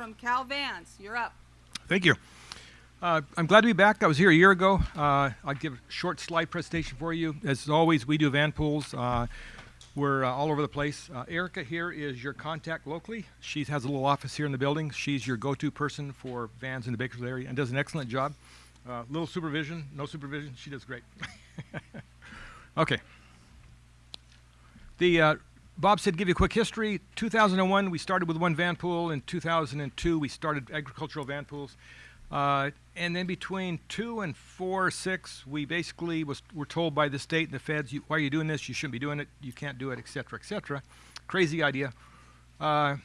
from Cal Vans. You're up. Thank you. Uh, I'm glad to be back. I was here a year ago. Uh, I'll give a short slide presentation for you. As always, we do van pools. Uh, we're uh, all over the place. Uh, Erica here is your contact locally. She has a little office here in the building. She's your go-to person for vans in the Bakersfield area and does an excellent job. Uh, little supervision, no supervision. She does great. okay. The Bob said, give you a quick history. 2001, we started with one van pool. In 2002, we started agricultural van pools. Uh, and then between two and four, six, we basically was were told by the state and the feds, you, why are you doing this? You shouldn't be doing it. You can't do it, et cetera, et cetera. Crazy idea. Uh,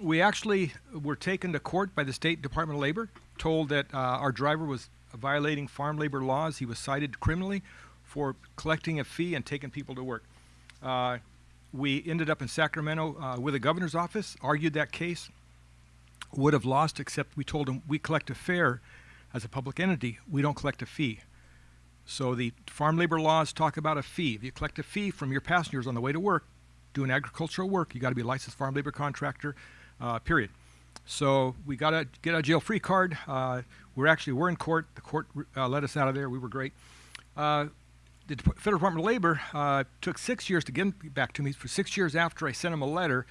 we actually were taken to court by the State Department of Labor, told that uh, our driver was violating farm labor laws. He was cited criminally for collecting a fee and taking people to work. Uh, we ended up in Sacramento uh, with the governor's office, argued that case, would have lost, except we told him we collect a fare as a public entity. We don't collect a fee. So the farm labor laws talk about a fee. If you collect a fee from your passengers on the way to work, doing agricultural work, you got to be a licensed farm labor contractor, uh, period. So we got a get a jail free card. Uh, we're actually we're in court. The court uh, let us out of there. We were great. The Federal Department of Labor uh, took six years to get back to me. For six years after I sent them a letter,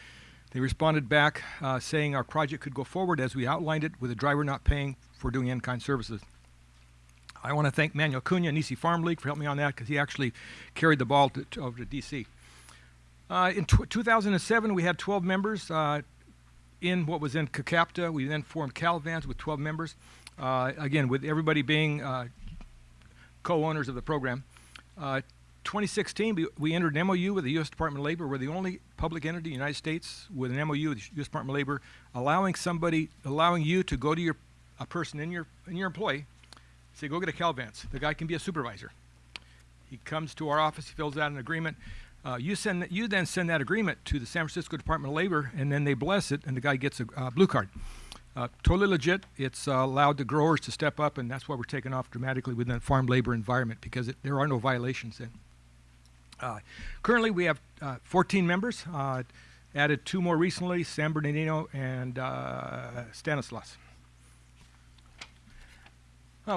they responded back uh, saying our project could go forward as we outlined it with the driver not paying for doing in-kind services. I want to thank Manuel Cunha Nisei Farm League for helping me on that because he actually carried the ball to, to, over to D.C. Uh, in 2007, we had 12 members uh, in what was in KCAPTA. We then formed CalVans with 12 members. Uh, again, with everybody being uh, co-owners of the program. Uh, 2016, we, entered an MOU with the U.S. Department of Labor. We're the only public entity in the United States with an MOU with the U.S. Department of Labor, allowing somebody, allowing you to go to your, a person in your, in your employee, say, go get a CalVans. The guy can be a supervisor. He comes to our office, he fills out an agreement. Uh, you send, you then send that agreement to the San Francisco Department of Labor, and then they bless it, and the guy gets a uh, blue card. Uh, totally legit. It's uh, allowed the growers to step up, and that's why we're taking off dramatically within the farm labor environment because it, there are no violations then. Uh, currently, we have uh, 14 members. Uh, added two more recently, San Bernardino and Stanislaus.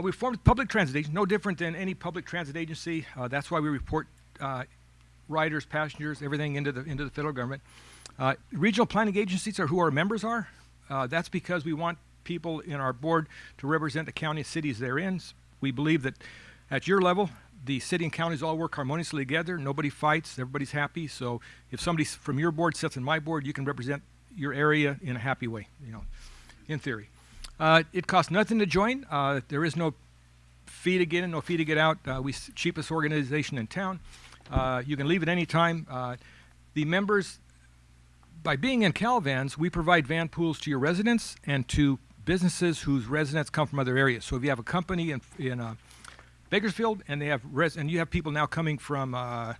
we formed public transit agency, no different than any public transit agency. that's why we report riders, passengers, everything into the into the federal government. regional planning agencies are who our members are. Uh, that's because we want people in our board to represent the county cities they're in. We believe that at your level, the city and counties all work harmoniously together. Nobody fights. Everybody's happy. So if somebody from your board sits in my board, you can represent your area in a happy way, you know, in theory. Uh, it costs nothing to join. Uh, there is no fee to get in, no fee to get out. Uh, we cheapest organization in town. Uh, you can leave at any time. Uh, the members by being in CalVans, we provide van pools to your residents and to businesses whose residents come from other areas. So if you have a company in, in uh, Bakersfield and they have res and you have people now coming from uh,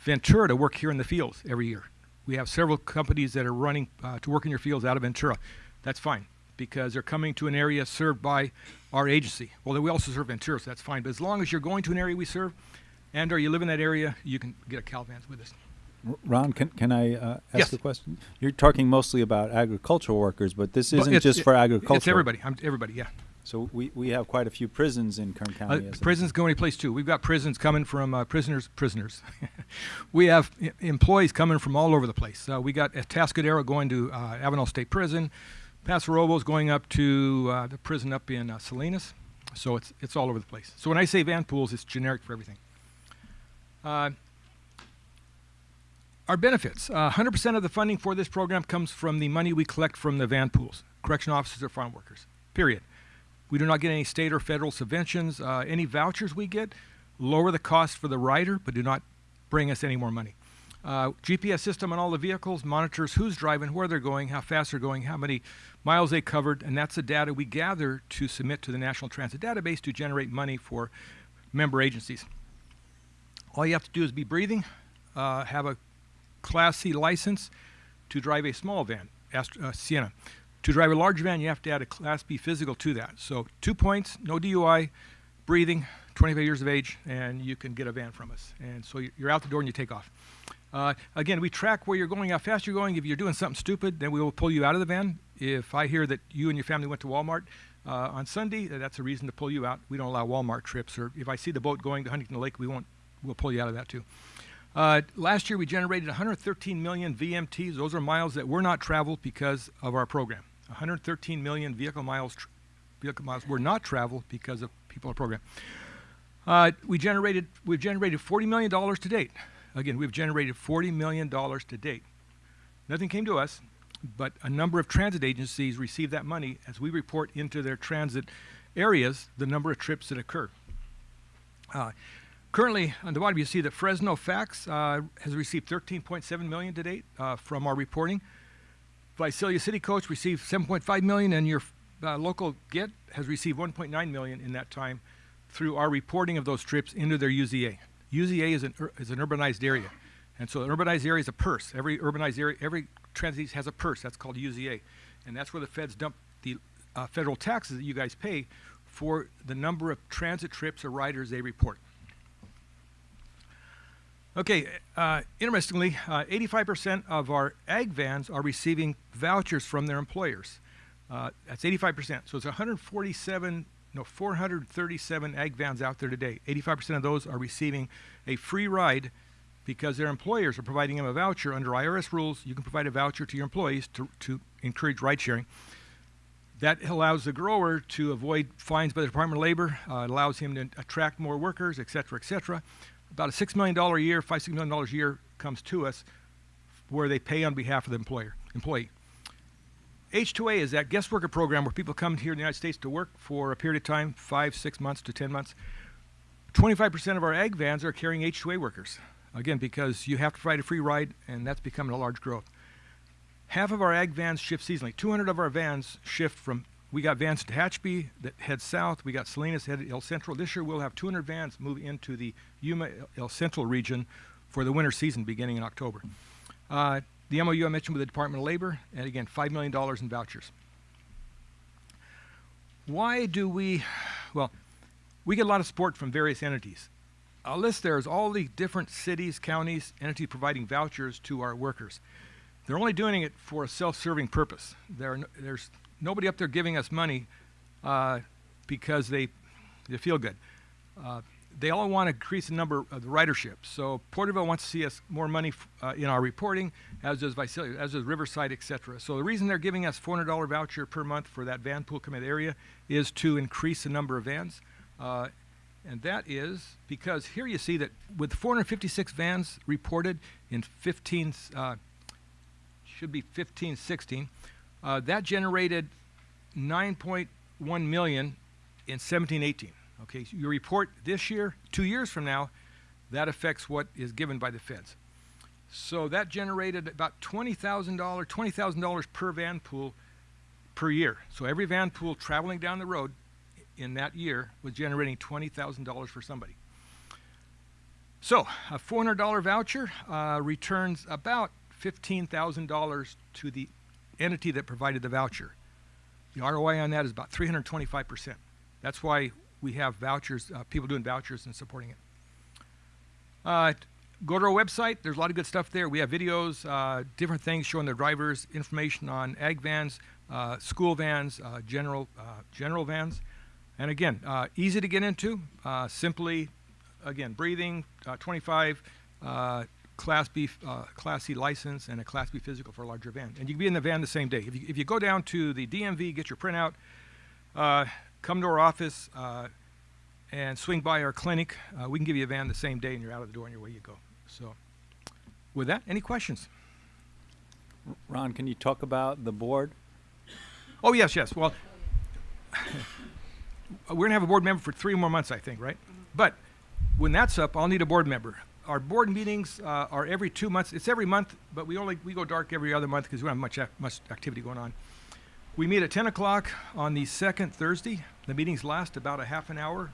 Ventura to work here in the fields every year. We have several companies that are running uh, to work in your fields out of Ventura. That's fine because they're coming to an area served by our agency. Well, we also serve Ventura, so that's fine. But as long as you're going to an area we serve and or you live in that area, you can get a CalVans with us. Ron, can, can I uh, ask yes. a question? You're talking mostly about agricultural workers, but this isn't but just for agriculture. It's everybody. I'm, everybody, yeah. So we, we have quite a few prisons in Kern County. Uh, prisons go any place too. We've got prisons coming from uh, prisoners, prisoners. we have employees coming from all over the place. Uh, we got Atascadero going to uh, Avenal State Prison, Paso Robles going up to uh, the prison up in uh, Salinas. So it's it's all over the place. So when I say van pools, it's generic for everything. Our benefits. 100% uh, of the funding for this program comes from the money we collect from the van pools, correction officers or farm workers, period. We do not get any state or federal subventions. Uh, any vouchers we get lower the cost for the rider, but do not bring us any more money. Uh, GPS system on all the vehicles monitors who's driving, where they're going, how fast they're going, how many miles they covered, and that's the data we gather to submit to the National Transit Database to generate money for member agencies. All you have to do is be breathing, uh, have a Class C license to drive a small van, Astro, uh, Sienna. To drive a large van, you have to add a Class B physical to that. So two points, no DUI, breathing, 25 years of age, and you can get a van from us. And so you're out the door and you take off. Uh, again, we track where you're going, how fast you're going. If you're doing something stupid, then we will pull you out of the van. If I hear that you and your family went to Walmart uh, on Sunday, that's a reason to pull you out. We don't allow Walmart trips. Or if I see the boat going to Huntington Lake, we won't. We'll pull you out of that too. Uh, last year, we generated 113 million VMTs. Those are miles that were not traveled because of our program. 113 million vehicle miles. Vehicle miles were not traveled because of people in our program. Uh, we generated. We've generated 40 million dollars to date. Again, we've generated $40 million to date. Nothing came to us, but a number of transit agencies receive that money as we report into their transit areas the number of trips that occur. Uh, currently, on the bottom, you see that Fresno FAX uh, has received 13.7 million to date uh, from our reporting. Visalia City Coach received 7.5 million, and your uh, local Get has received 1.9 million in that time through our reporting of those trips into their UZA. UZA is an, is an urbanized area. And so an urbanized area is a purse. Every urbanized area, every transit has a purse. That's called UZA. And that's where the feds dump the uh, federal taxes that you guys pay for the number of transit trips or riders they report. Okay, uh, interestingly, uh, 85% of our ag vans are receiving vouchers from their employers. Uh, that's 85%. So it's 147 no, 437 ag vans out there today. 85% of those are receiving a free ride because their employers are providing them a voucher. Under IRS rules, you can provide a voucher to your employees to, to encourage ride sharing. That allows the grower to avoid fines by the Department of Labor. Uh, allows him to attract more workers, et cetera, et cetera. About a $6 million a year, five, $6 million a year comes to us where they pay on behalf of the employer, employee. H2A is that guest worker program where people come here in the United States to work for a period of time, five, six months to 10 months. 25% of our ag vans are carrying H2A workers. Again, because you have to provide a free ride, and that's becoming a large growth. Half of our ag vans shift seasonally. 200 of our vans shift from, we got vans to Tehachapi that head south. We got Salinas headed El Centro. This year we'll have 200 vans move into the Yuma El Centro region for the winter season beginning in October. Uh, the MOU I mentioned with the Department of Labor, and again, $5 million in vouchers. Why do we, well, we get a lot of support from various entities. I'll list there is all the different cities, counties, entities providing vouchers to our workers. They're only doing it for a self-serving purpose. There no, there's nobody up there giving us money uh, because they, they feel good. Uh, they all want to increase the number of the ridership. So Porterville wants to see us more money uh, in our reporting, as does Visalia, as does Riverside, et cetera. So the reason they're giving us $400 voucher per month for that van pool committed area is to increase the number of vans. Uh, and that is because here you see that with 456 vans reported in 15, uh, should be 15, 16, uh, that generated 9.1 million in 17, 18. Okay, so you report this year, two years from now, that affects what is given by the feds. So that generated about $20,000, $20,000 per van pool per year. So every van pool traveling down the road in that year was generating $20,000 for somebody. So a $400 voucher uh, returns about $15,000 to the entity that provided the voucher. The ROI on that is about 325%. That's why we have vouchers, uh, people doing vouchers and supporting it. Uh, go to our website. There's a lot of good stuff there. We have videos, uh, different things showing the drivers, information on ag vans, uh, school vans, uh, general uh, general vans, and again, easy to get into. simply, again, breathing, 25. Class B, Class C license, and a Class B physical for a larger van. And you can be in the van the same day. If you, if you go down to the DMV, get your printout, come to our office uh, and swing by our clinic. Uh, we can give you a van the same day and you're out of the door and your way you go. So with that, any questions? Ron, can you talk about the board? Oh, yes, yes. Well, we're going to have a board member for three more months, I think, right? But when that's up, I'll need a board member. Our board meetings uh, are every two months. It's every month, but we only we go dark every other month because we don't have much much activity going on. We meet at 10 o'clock on the second Thursday. The meetings last about a half an hour.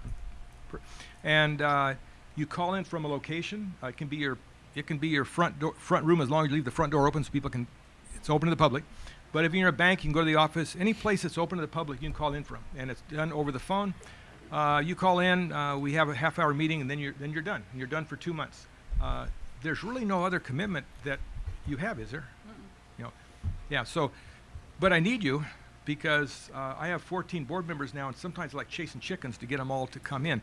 Per, and uh, you call in from a location. Uh, it can be your it can be your front door, front room as long as you leave the front door open so people can. It's open to the public. But if you're in a bank, you can go to the office. Any place that's open to the public, you can call in from, and it's done over the phone. Uh, you call in. Uh, we have a half-hour meeting, and then you're then you're done. You're done for two months. Uh, there's really no other commitment that you have, is there? You know, yeah. So, but I need you because uh, I have 14 board members now, and sometimes I like chasing chickens to get them all to come in.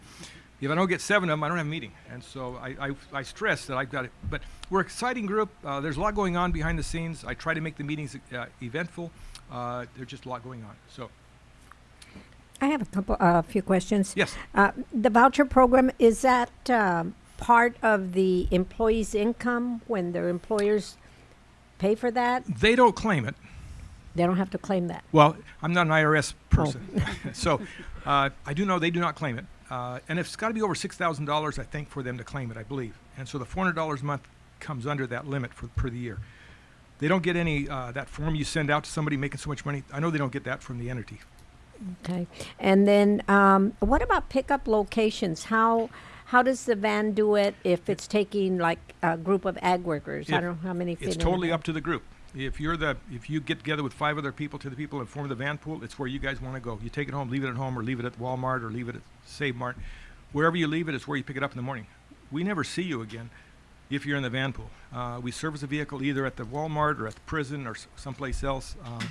If I don't get seven of them, I don't have a meeting, and so I, I, I stress that I've got it. But we're an exciting group. Uh, there's a lot going on behind the scenes. I try to make the meetings uh, eventful. Uh, there's just a lot going on. So, I have a couple, a uh, few questions. yes, Uh, the voucher program, is that, um, part of the employee's income when their employers pay for that? they don't claim it. They don't have to claim that. Well, I'm not an IRS person, so uh, I do know they do not claim it, uh, and it's got to be over six thousand dollars, I think, for them to claim it, I believe. And so the four hundred dollars a month comes under that limit for per the year. They don't get any uh, that form you send out to somebody making so much money. I know they don't get that from the entity. Okay. And then, um, what about pickup locations? How, how does the van do it if it's taking like a group of ag workers? I don't know how many It's totally up to the group. If you're the if you get together with five other people to the people and form the van pool, it's where you guys want to go. You take it home, leave it at home, or leave it at Walmart, or leave it at Save Mart. Wherever you leave it is where you pick it up in the morning. We never see you again if you're in the van pool. Uh, we service a vehicle either at the Walmart or at the prison or someplace else. Um,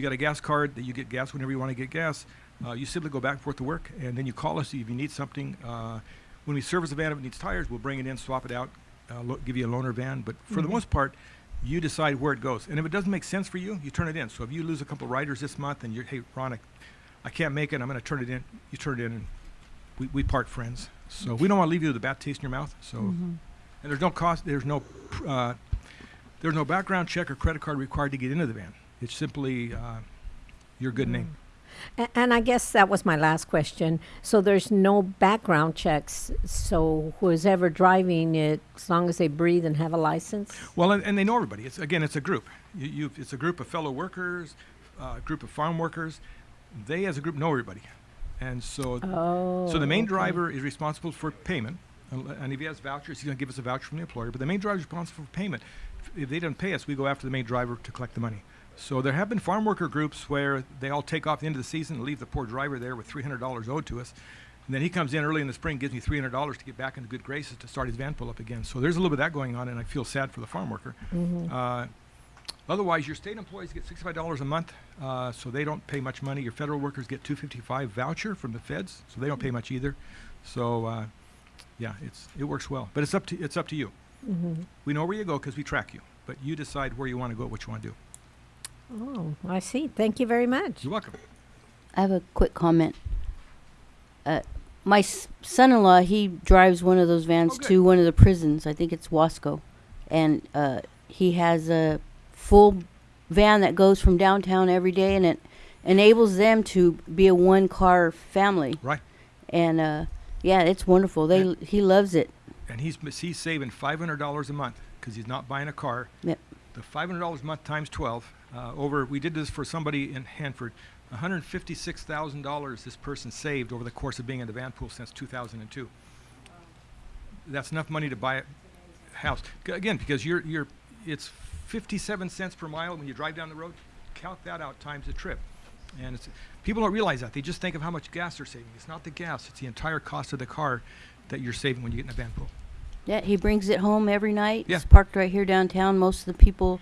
you got a gas card that you get gas whenever you want to get gas. Uh, you simply go back and forth to work, and then you call us if you need something. Uh, when we service a van, if it needs tires, we'll bring it in, swap it out, uh, lo- give you a loaner van. But for the most part, you decide where it goes. And if it doesn't make sense for you, you turn it in. So if you lose a couple riders this month and you're, hey, Ron, I, I can't make it, I'm going to turn it in, you turn it in, and we, we part friends. So we don't want to leave you with a bad taste in your mouth. So, and there's no cost, there's no, uh, there's no background check or credit card required to get into the van. It's simply uh, your good name. A- And I guess that was my last question. So there's no background checks. So who's ever driving it, as long as they breathe and have a license? Well, and, and they know everybody. It's again, it's a group. You, it's a group of fellow workers, uh, a group of farm workers. They, as a group, know everybody, and so Oh. so the main okay. driver is responsible for payment, and and if he has vouchers, he's going to give us a voucher from the employer. But the main driver is responsible for payment. If they don't pay us, we go after the main driver to collect the money. So there have been farm worker groups where they all take off at the end of the season and leave the poor driver there with three hundred dollars owed to us. And then he comes in early in the spring, gives me three hundred dollars to get back into good graces to start his van pull up again. So there's a little bit of that going on, and I feel sad for the farm worker. Uh, otherwise, your state employees get sixty-five dollars a month, uh, so they don't pay much money. Your federal workers get two fifty-five voucher from the feds, so they don't pay much either. So, uh, yeah, it's it works well, but it's up to it's up to you. We know where you go because we track you, but you decide where you want to go, what you want to do. Oh, I see. Thank you very much. You're welcome. I have a quick comment. Uh, my son-in-law, he drives one of those vans Oh, to one of the prisons. I think it's Wasco, and uh, he has a full van that goes from downtown every day, and it enables them to be a one-car family. Right. And uh, yeah, it's wonderful. They Yeah. he loves it. And he's he's saving five hundred dollars a month because he's not buying a car. Yep. The five hundred dollars a month times twelve. Uh, over, we did this for somebody in Hanford. One hundred fifty-six thousand dollars this person saved over the course of being in the van pool since two thousand and two. That's enough money to buy a house. Again, because you're you're, it's fifty-seven cents per mile when you drive down the road. Count that out times the trip. And it's, people don't realize that. They just think of how much gas they're saving. It's not the gas, it's the entire cost of the car that you're saving when you get in a van pool. Yeah, he brings it home every night. Yeah. It's parked right here downtown. Most of the people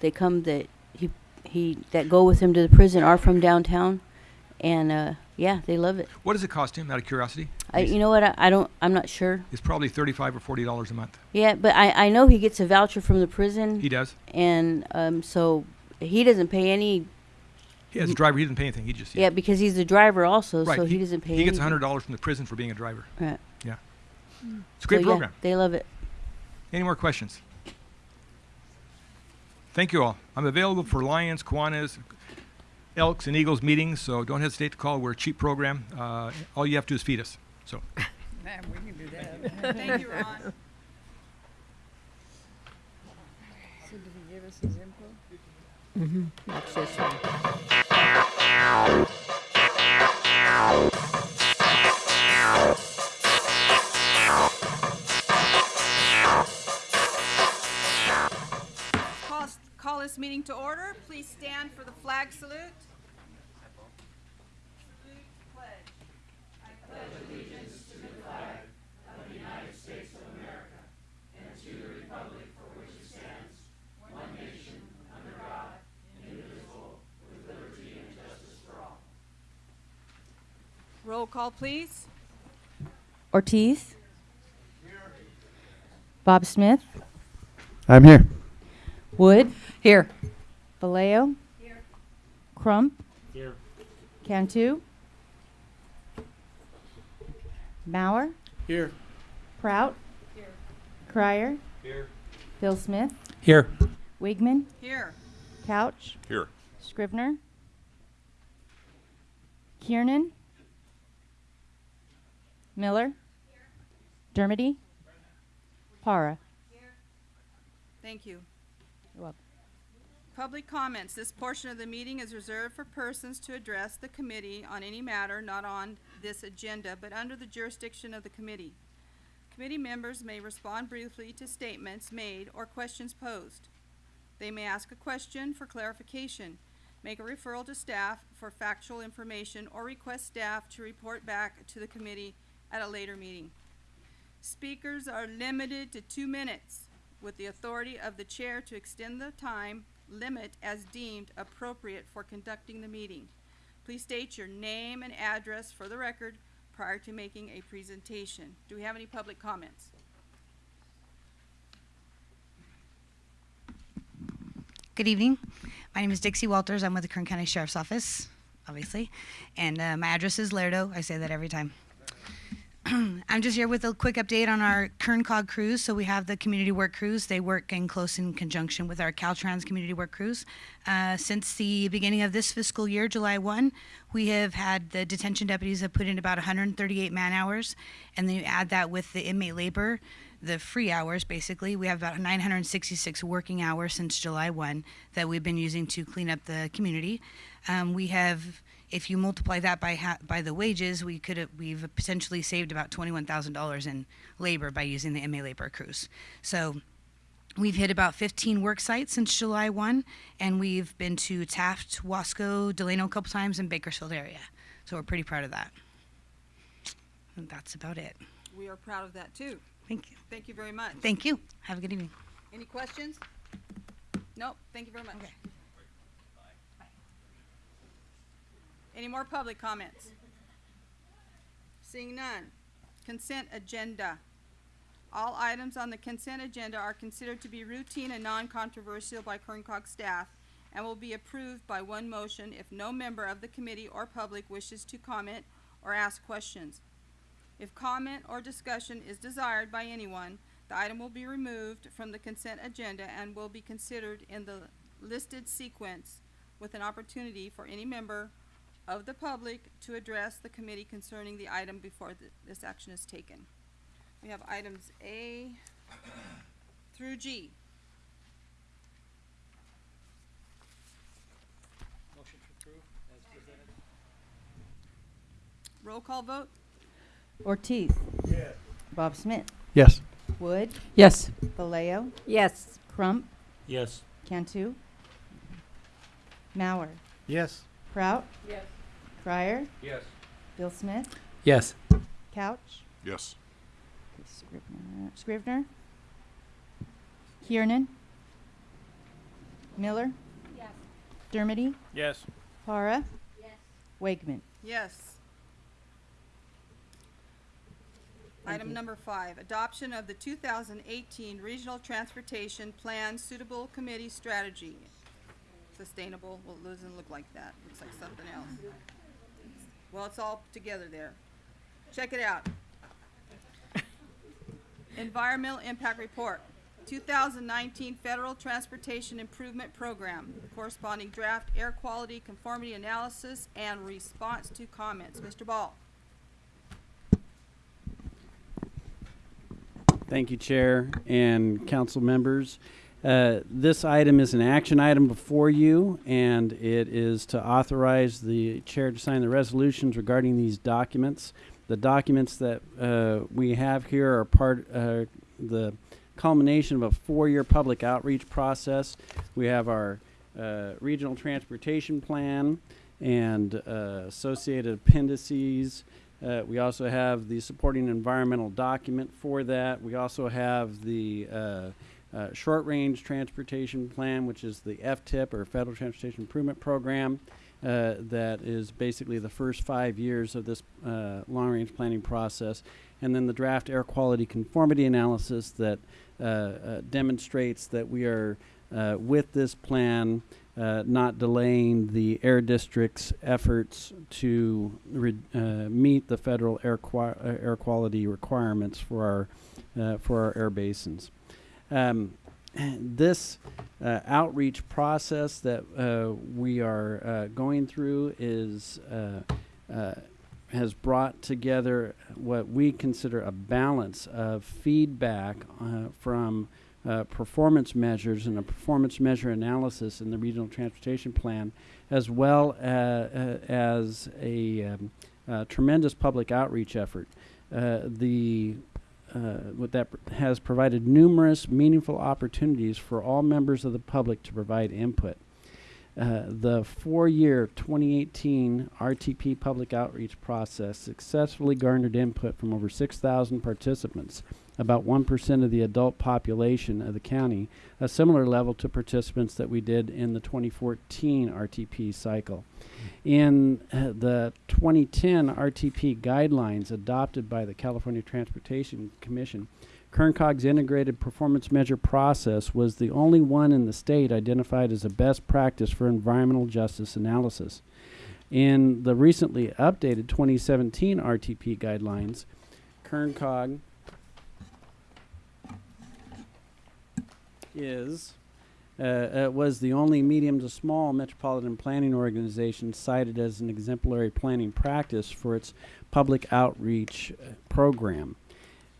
they come that he he that go with him to the prison are from downtown, and uh, yeah, they love it. What does it cost him, out of curiosity? I, you know what? I, I don't. I'm not sure. It's probably thirty-five or forty dollars a month. Yeah, but I, I know he gets a voucher from the prison, He does. and um, so he doesn't pay any. He as a driver, he doesn't pay anything. He just Yeah, because he's a driver also, right. so he, doesn't pay. He gets anything. hundred dollars from the prison for being a driver. Right. Yeah, it's a great So, yeah, program. they love it. Any more questions? Thank you all. I'm available for Lions, Kiwanis, Elks, and Eagles meetings, so don't hesitate to call. We're a cheap program. Uh, all you have to do is feed us. So, Man, we can do that. Thank you, Ron. That's this one. call this meeting to order. Please stand for the flag salute. I pledge allegiance to the flag of the United States of America and to the republic for which it stands, one nation, under God, indivisible, with liberty and justice for all. Roll call, please. Ortiz. Here. Bob Smith. I'm here. Wood. Here. Vallejo. Here. Crump. Here. Cantu. Mauer. Here. Prout. Here. Crier. Here. Bill Smith. Here. Wigman. Here. Couch. Here. Scrivner. Kiernan. Miller. Here. Dermody. Para. Here. Thank you. Public comments. This portion of the meeting is reserved for persons to address the committee on any matter not on this agenda, but under the jurisdiction of the committee. Committee members may respond briefly to statements made or questions posed. They may ask a question for clarification, make a referral to staff for factual information, or request staff to report back to the committee at a later meeting. Speakers are limited to two minutes with the authority of the chair to extend the time limit as deemed appropriate for conducting the meeting. Please state your name and address for the record prior to making a presentation. Do we have any public comments? Good evening. My name is Dixie Walters. I'm with the Kern County Sheriff's Office, obviously. And uh, my address is Lerdo. I say that every time. I'm just here with a quick update on our Kern Cog crews. So we have the community work crews. They work in close in conjunction with our Caltrans community work crews. Uh, since the beginning of this fiscal year, July 1, we have had the detention deputies have put in about 138 man hours, and then you add that with the inmate labor, the free hours basically. We have about 966 working hours since July 1 that we've been using to clean up the community. Um, we have if you multiply that by ha- by the wages, we could have we've potentially saved about twenty one thousand dollars in labor by using the MA labor crews. So we've hit about fifteen work sites since July one, and we've been to Taft, Wasco, Delano a couple times, and Bakersfield area. So we're pretty proud of that. And that's about it. We are proud of that too. Thank you. Thank you very much. Thank you. Have a good evening. Any questions? Nope, thank you very much. Okay. Any more public comments? Seeing none. Consent agenda. All items on the consent agenda are considered to be routine and non-controversial by Kern Cog staff and will be approved by one motion if no member of the committee or public wishes to comment or ask questions. If comment or discussion is desired by anyone, the item will be removed from the consent agenda and will be considered in the listed sequence with an opportunity for any member of the public to address the committee concerning the item before th- this action is taken. We have items A through G. Motion to approve as presented. Roll call vote? Ortiz. Yes. Bob Smith. Yes. Wood. Yes. Vallejo. Yes. Crump. Yes. Cantu. Mauer. Yes. Prout. Yes. Crier. Yes. Bill Smith. Yes. Couch. Yes. Scrivner. Scrivner. Kiernan. Miller. Yes. Dermody. Yes. Para. Yes. Wegman. Yes. Thank Item you. number five, adoption of the two thousand eighteen Regional Transportation Plan Suitable Committee Strategy. Sustainable, well, it doesn't look like that, looks like something else. Well, it's all together there. Check it out. Environmental Impact Report, two thousand nineteen Federal Transportation Improvement Program, corresponding draft air quality conformity analysis and response to comments. Mr. Ball. Thank you, Chair and council members. Uh, This item is an action item before you, and it is to authorize the chair to sign the resolutions regarding these documents. The documents that uh, we have here are part, uh, the culmination of a four-year public outreach process. We have our uh, regional transportation plan and uh, associated appendices, we also have the supporting environmental document for that. We also have the uh, short range transportation plan, which is the FTIP or Federal Transportation Improvement Program. uh, that is basically the first five years of this uh, long-range planning process, and then the draft air quality conformity analysis that uh, uh, demonstrates that we are with this plan not delaying the air district's efforts to meet the federal air, air quality requirements for our for our air basins. Um, this uh, outreach process that uh, we are uh, going through is uh, uh, has brought together what we consider a balance of feedback uh, from performance measures and a performance measure analysis in the regional transportation plan, as well as a um, tremendous public outreach effort. The uh, what that has provided numerous meaningful opportunities for all members of the public to provide input. Uh, the four-year 2018 RTP public outreach process successfully garnered input from over 6,000 participants, about 1% of the adult population of the county, a similar level to participants that we did in the 2014 RTP cycle. In uh, the 2010 RTP guidelines adopted by the California Transportation Commission, Kerncog's integrated performance measure process was the only one in the state identified as a best practice for environmental justice analysis. In the recently updated 2017 RTP guidelines, Kerncog is uh, uh, was the only medium to small metropolitan planning organization cited as an exemplary planning practice for its public outreach uh, program.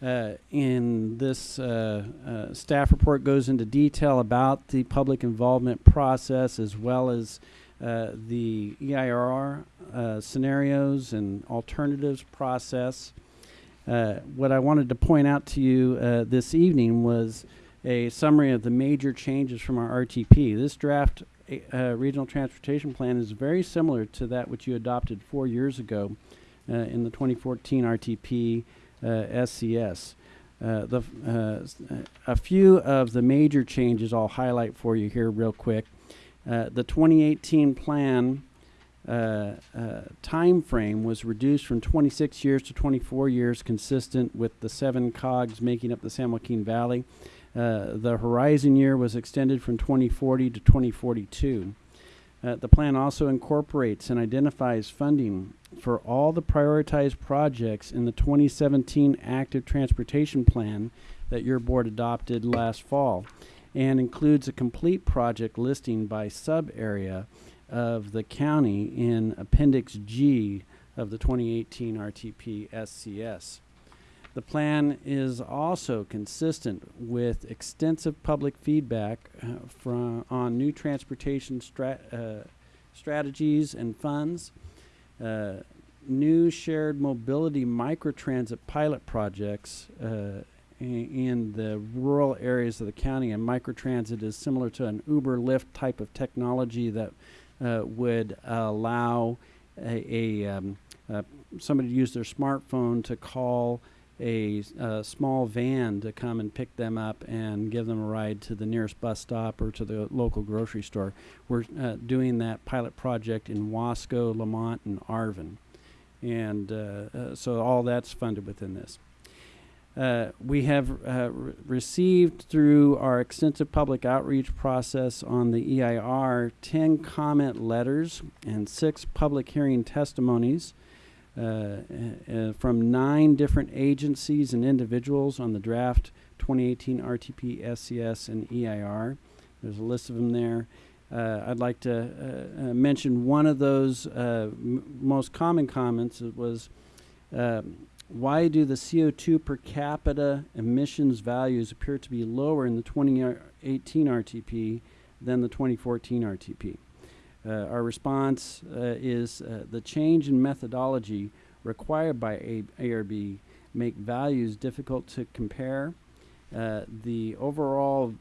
Uh, in this uh, uh, staff report goes into detail about the public involvement process as well as uh, the EIR uh, scenarios and alternatives process. What I wanted to point out to you this evening was a summary of the major changes from our RTP. This draft uh, regional transportation plan is very similar to that which you adopted four years ago uh, in the 2014 RTP uh, SCS. Uh, the, uh, a few of the major changes I'll highlight for you here real quick. Uh, the 2018 plan time frame was reduced from 26 years to 24 years, consistent with the seven cogs making up the San Joaquin Valley. Uh, the horizon year was extended from 2040 to 2042. Uh, the plan also incorporates and identifies funding for all the prioritized projects in the 2017 Active Transportation Plan that your board adopted last fall and includes a complete project listing by sub area of the county in Appendix G of the 2018 RTP SCS. The plan is also consistent with extensive public feedback uh, from on new transportation uh, strategies and funds, uh, new shared mobility microtransit pilot projects uh, in the rural areas of the county. And microtransit is similar to an Uber Lyft type of technology that uh, would allow a, a um, uh, somebody to use their smartphone to call a, a small van to come and pick them up and give them a ride to the nearest bus stop or to the local grocery store. We're uh, doing that pilot project in Wasco, Lamont, and Arvin. And uh, uh, so all that's funded within this. Uh, we have uh, re- received through our extensive public outreach process on the EIR 10 comment letters and six public hearing testimonies from nine different agencies and individuals on the draft 2018 RTP, SCS, and EIR. There's a list of them there. Uh, I'd like to uh, uh, mention one of those uh, most common comments. It was, um, why do the CO2 per capita emissions values appear to be lower in the 2018 RTP than the 2014 RTP? Uh, our response uh, is uh, the change in methodology required by A- ARB make values difficult to compare. The overall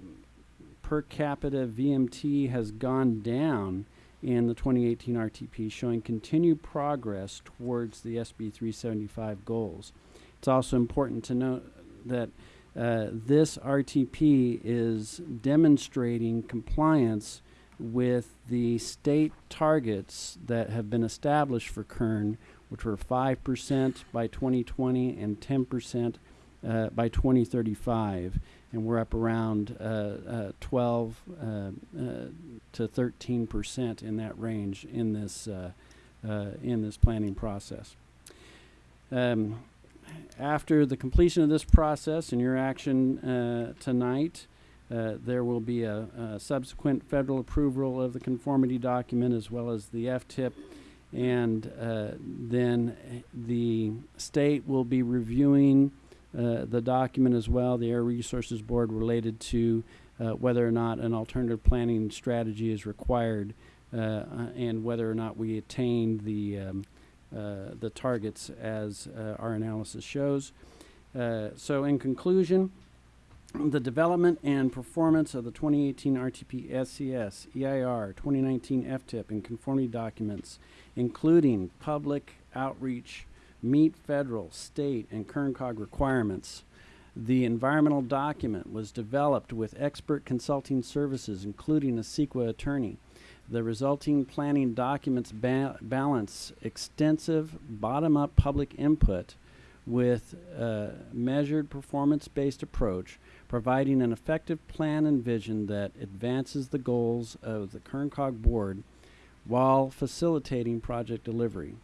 per capita VMT has gone down in the 2018 RTP, showing continued progress towards the SB 375 goals. It's also important to note that uh, this RTP is demonstrating compliance with the state targets that have been established for Kern, which were 5% by 2020 and 10% uh, by 2035. And we're up around uh, uh, 12 uh, uh, to 13% in that range in this, uh, in this planning process. Um, after the completion of this process and your action tonight, uh, there will be a, a subsequent federal approval of the conformity document as well as the FTIP. And uh, then eh, the state will be reviewing uh, the document as well, the Air Resources Board related to uh, whether or not an alternative planning strategy is required uh, and whether or not we attained the, um, the targets as our analysis shows. So in conclusion, the development and performance of the 2018 RTP SCS, EIR, 2019 FTIP, and conformity documents, including public outreach, meet federal, state, and KernCog requirements. The environmental document was developed with expert consulting services, including a CEQA attorney. The resulting planning documents ba- balance extensive bottom up public input with a measured performance based approach, providing an effective plan and vision that advances the goals of the KernCog board while facilitating project delivery.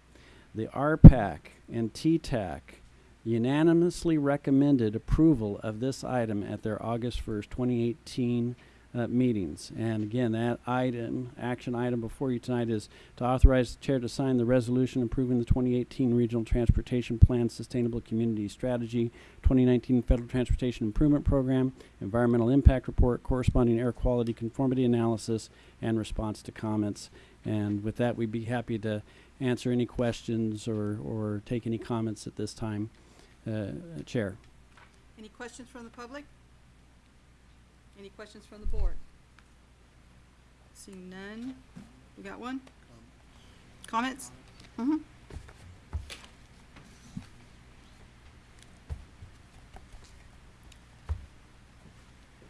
The RPAC and TTAC unanimously recommended approval of this item at their August 1st, 2018 uh, meetings. And again, that item, action item before you tonight is to authorize the chair to sign the resolution approving the 2018 Regional Transportation Plan Sustainable Community Strategy, 2019 Federal Transportation Improvement Program, Environmental Impact Report, corresponding air quality conformity analysis, and response to comments. And with that, we'd be happy to answer any questions or, or take any comments at this time. Uh, Chair. Any questions from the public? Any questions from the board? Seeing none. We got one? Comments? Mm-hmm.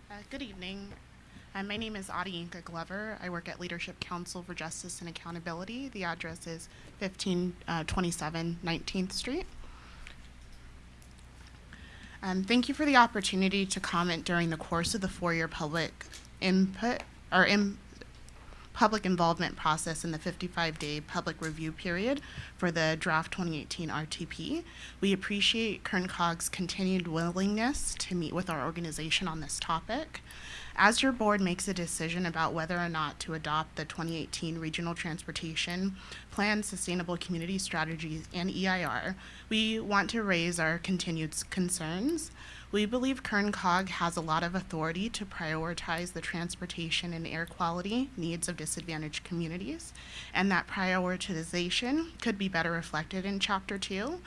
Uh, good evening. Uh, my name is Adeyinka Glover. I work at Leadership Counsel for Justice and Accountability. The address is 1527 19th Street. Um, thank you for the opportunity to comment during the course of the four-year public input or in, public involvement process in the 55-day public review period for the draft 2018 RTP. We appreciate Kern KernCog's continued willingness to meet with our organization on this topic. As your board makes a decision about whether or not to adopt the 2018 Regional Transportation Plan Sustainable Community Strategies and EIR, we want to raise our continued concerns. We believe KernCog has a lot of authority to prioritize the transportation and air quality needs of disadvantaged communities, and that prioritization could be better reflected in Chapter 2.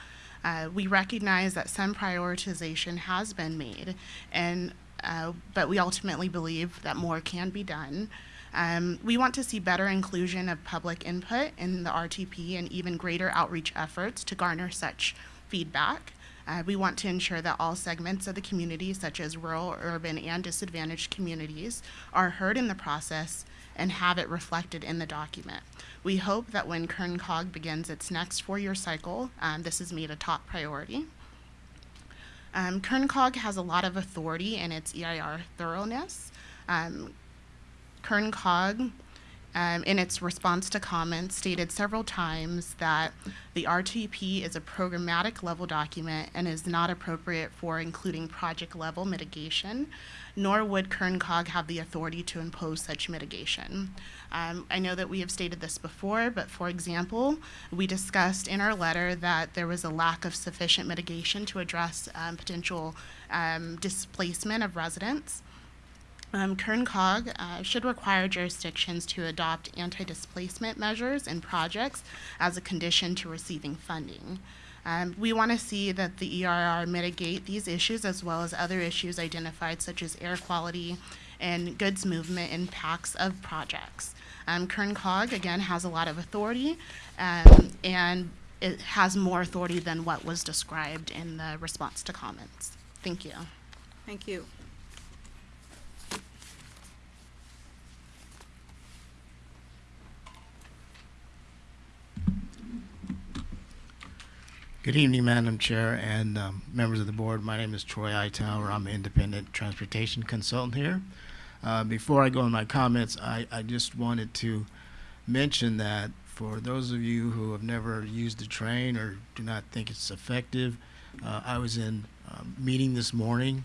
Uh, we recognize that some prioritization has been made, and uh, but we ultimately believe that more can be done. Um, we want to see better inclusion of public input in the RTP and even greater outreach efforts to garner such feedback. Uh, we want to ensure that all segments of the community, such as rural, urban, and disadvantaged communities, are heard in the process and have it reflected in the document. We hope that when KernCog begins its next four-year cycle, um, this is made a top priority. Um, KernCog has a lot of authority in its EIR thoroughness. Um, KernCog, um, in its response to comments, stated several times that the RTP is a programmatic level document and is not appropriate for including project level mitigation, nor would KernCog have the authority to impose such mitigation. Um, I know that we have stated this before, but for example, we discussed in our letter that there was a lack of sufficient mitigation to address um, potential um, displacement of residents. Um, KernCog uh, should require jurisdictions to adopt anti-displacement measures in projects as a condition to receiving funding. Um, we want to see that the EIR mitigate these issues as well as other issues identified such as air quality and goods movement impacts of projects. Um, KernCog, again, has a lot of authority um, and it has more authority than what was described in the response to comments. Thank you. Thank you. Good evening, Madam Chair and um, members of the board. My name is Troy Hightower. I'm an independent transportation consultant here. Uh, before I go in my comments, I, I just wanted to mention that for those of you who have never used the train or do not think it's effective, uh, I was in a meeting this morning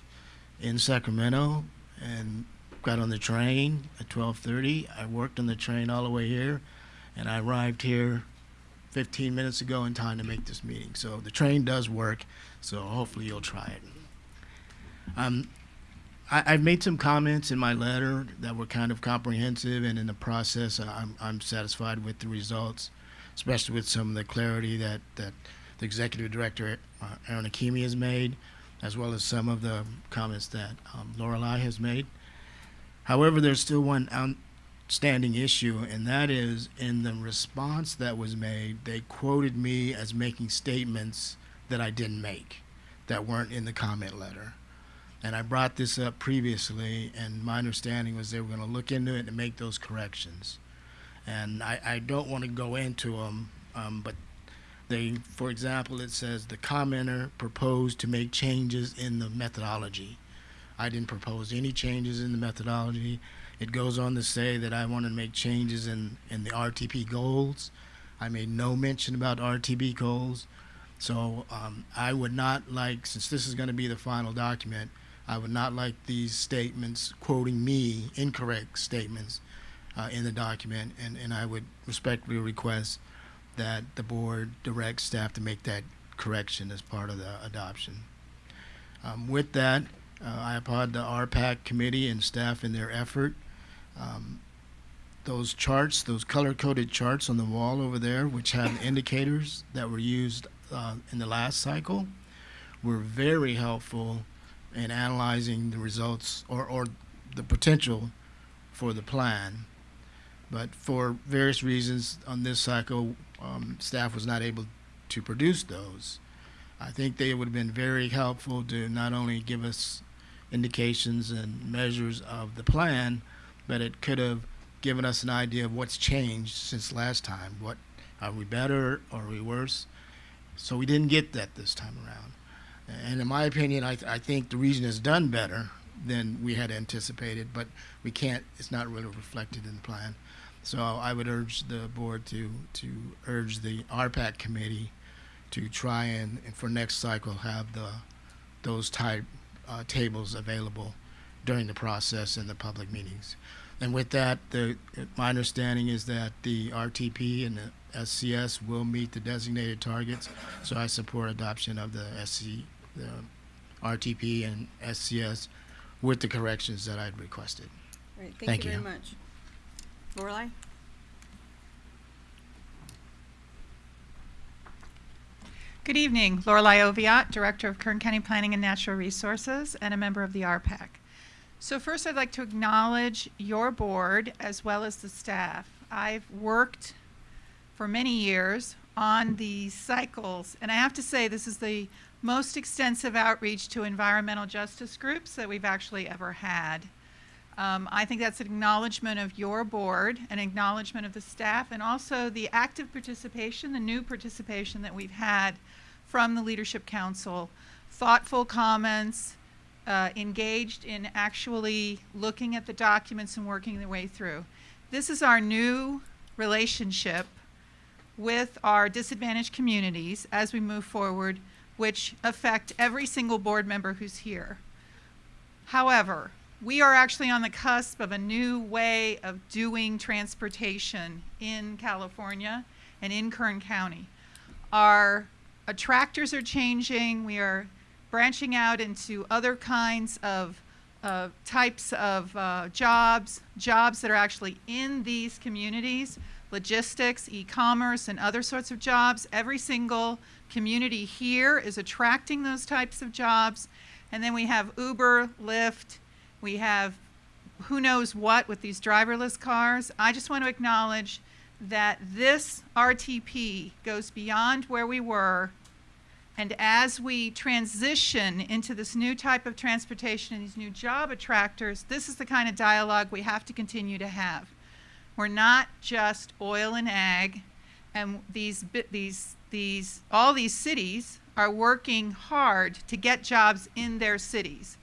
in Sacramento and got on the train at 12:30. I worked on the train all the way here, and I arrived here 15 minutes ago in time to make this meeting. So the train does work. So hopefully you'll try it. Um, I, I've made some comments in my letter that were kind of comprehensive, and in the process, I'm, I'm satisfied with the results, especially with some of the clarity that, that the executive director, uh, Aaron Hakimi, has made, as well as some of the comments that um, Lorelei has made. However, there's still one outstanding issue, and that is in the response that was made, they quoted me as making statements that I didn't make, that weren't in the comment letter. And I brought this up previously, and my understanding was they were going to look into it and make those corrections. And I, I don't want to go into them, um, but they, for example, it says the commenter proposed to make changes in the methodology. I didn't propose any changes in the methodology. It goes on to say that I want to make changes in, in the RTP goals. I made no mention about RTP goals. So um, I would not like, since this is going to be the final document, I would not like these statements quoting me, incorrect statements, uh, in the document, and, and I would respectfully request that the board direct staff to make that correction as part of the adoption. Um, with that, uh, I applaud the RPAC committee and staff in their effort. Um, those charts, those color-coded charts on the wall over there, which have indicators that were used uh, in the last cycle, were very helpful in analyzing the results or, or the potential for the plan. But for various reasons on this cycle, um, staff was not able to produce those. I think they would have been very helpful to not only give us indications and measures of the plan, but it could have given us an idea of what's changed since last time. What are we better or are we worse? So we didn't get that this time around. And in my opinion, I, th I think the region has done better than we had anticipated, but we can't, it's not really reflected in the plan. So I would urge the board to, to urge the RPAC committee to try and, and for next cycle, have the, those type uh, tables available during the process and the public meetings. And with that, the, my understanding is that the RTP and the SCS will meet the designated targets. So I support adoption of the SC, the RTP and SCS with the corrections that I'd requested. Great, Thank thank you very much. Lorelei? Good evening. Lorelei Oviatt, Director of Kern County Planning and Natural Resources and a member of the RPAC. So first I'd like to acknowledge your board as well as the staff. I've worked for many years on these cycles and I have to say this is the most extensive outreach to environmental justice groups that we've actually ever had. Um, I think that's an acknowledgement of your board, an acknowledgement of the staff, and also the active participation, the new participation that we've had from the Leadership Counsel. Thoughtful comments, uh, engaged in actually looking at the documents and working their way through. This is our new relationship with our disadvantaged communities as we move forward, which affect every single board member who's here. However, we are actually on the cusp of a new way of doing transportation in California and in Kern County. Our attractors are changing. We are branching out into other kinds of uh, types of uh, jobs, jobs that are actually in these communities, logistics, e-commerce, and other sorts of jobs. Every single community here is attracting those types of jobs. And then we have Uber, Lyft, we have who knows what with these driverless cars. I just want to acknowledge that this RTP goes beyond where we were. And as we transition into this new type of transportation and these new job attractors, this is the kind of dialogue we have to continue to have. We're not just oil and ag. And these, these, these, all these cities are working hard to get jobs in their cities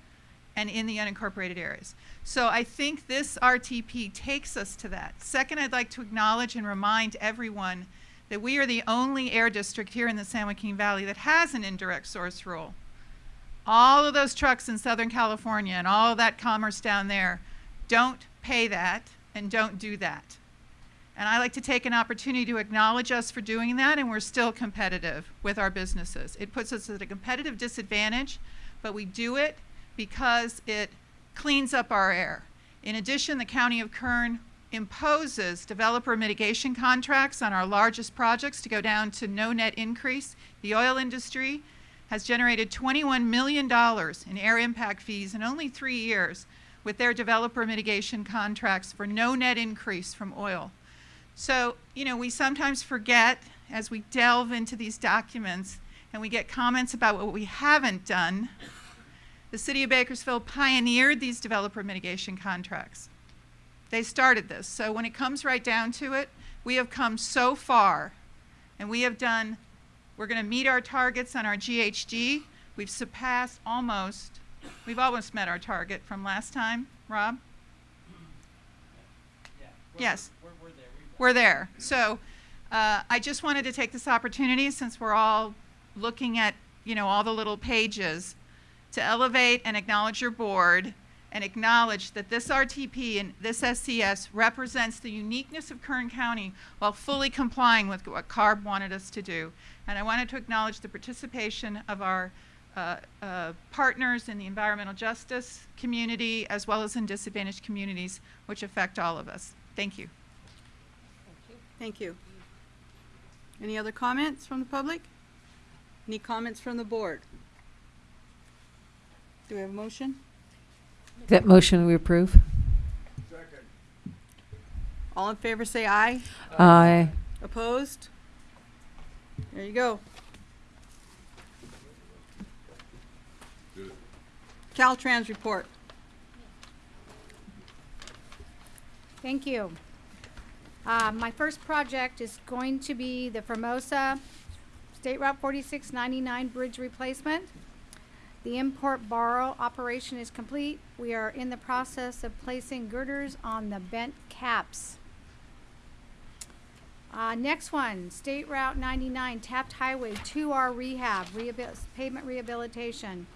and in the unincorporated areas. So I think this RTP takes us to that. Second, I'd like to acknowledge and remind everyone that we are the only air district here in the San Joaquin Valley that has an indirect source rule. All of those trucks in Southern California and all that commerce down there don't pay that and don't do that. And I like to take an opportunity to acknowledge us for doing that, and we're still competitive with our businesses. It puts us at a competitive disadvantage, but we do it because it cleans up our air. In addition, the County of Kern imposes developer mitigation contracts on our largest projects to go down to no net increase. The oil industry has generated $21 million in air impact fees in only three years with their developer mitigation contracts for no net increase from oil. So, you know, we sometimes forget as we delve into these documents and we get comments about what we haven't done. The city of Bakersfield pioneered these developer mitigation contracts. They started this. So when it comes right down to it, we have come so far and we have done, we're going to meet our targets on our GHG. We've surpassed almost, we've almost met our target from last time, Rob? Yes. We're there. So uh, I just wanted to take this opportunity, since we're all looking at, you know, all the little pages, to elevate and acknowledge your board and acknowledge that this RTP and this SCS represents the uniqueness of Kern County while fully complying with what CARB wanted us to do. And I wanted to acknowledge the participation of our uh, uh, partners in the environmental justice community as well as in disadvantaged communities, which affect all of us. Thank you. Thank you. Any other comments from the public? Any comments from the board? Do we have a motion? That motion we approve? All in favor say aye. Aye. Opposed? There you go. Caltrans report. Thank you. Uh, my first project is going to be the Famoso State Route 4699 bridge replacement. The import borrow operation is complete. We are in the process of placing girders on the bent caps. Uh, next one, State Route 99 Taft Highway 2R rehab, rehabil- pavement rehabilitation